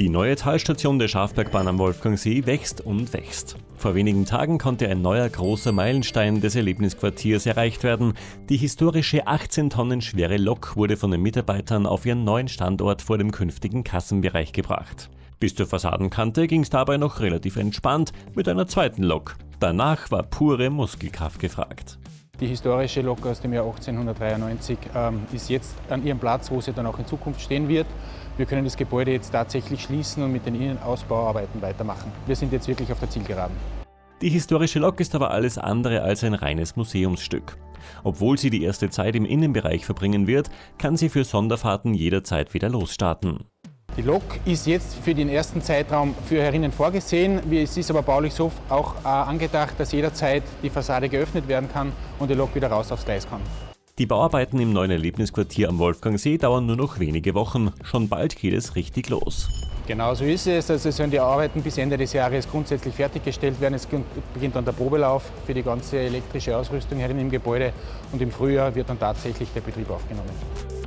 Die neue Talstation der Schafbergbahn am Wolfgangsee wächst und wächst. Vor wenigen Tagen konnte ein neuer großer Meilenstein des Erlebnisquartiers erreicht werden. Die historische 18 Tonnen schwere Lok wurde von den Mitarbeitern auf ihren neuen Standort vor dem künftigen Kassenbereich gebracht. Bis zur Fassadenkante ging es dabei noch relativ entspannt mit einer zweiten Lok. Danach war pure Muskelkraft gefragt. Die historische Lok aus dem Jahr 1893 ähm, ist jetzt an ihrem Platz, wo sie dann auch in Zukunft stehen wird. Wir können das Gebäude jetzt tatsächlich schließen und mit den Innenausbauarbeiten weitermachen. Wir sind jetzt wirklich auf der Zielgeraden. Die historische Lok ist aber alles andere als ein reines Museumsstück. Obwohl sie die erste Zeit im Innenbereich verbringen wird, kann sie für Sonderfahrten jederzeit wieder losstarten. Die Lok ist jetzt für den ersten Zeitraum für herinnen vorgesehen. Es ist aber baulich so auch äh, angedacht, dass jederzeit die Fassade geöffnet werden kann und die Lok wieder raus aufs Gleis kann. Die Bauarbeiten im neuen Erlebnisquartier am Wolfgangsee dauern nur noch wenige Wochen. Schon bald geht es richtig los. Genau so ist es. Also sollen die Arbeiten bis Ende des Jahres grundsätzlich fertiggestellt werden. Es beginnt dann der Probelauf für die ganze elektrische Ausrüstung herin im Gebäude und im Frühjahr wird dann tatsächlich der Betrieb aufgenommen.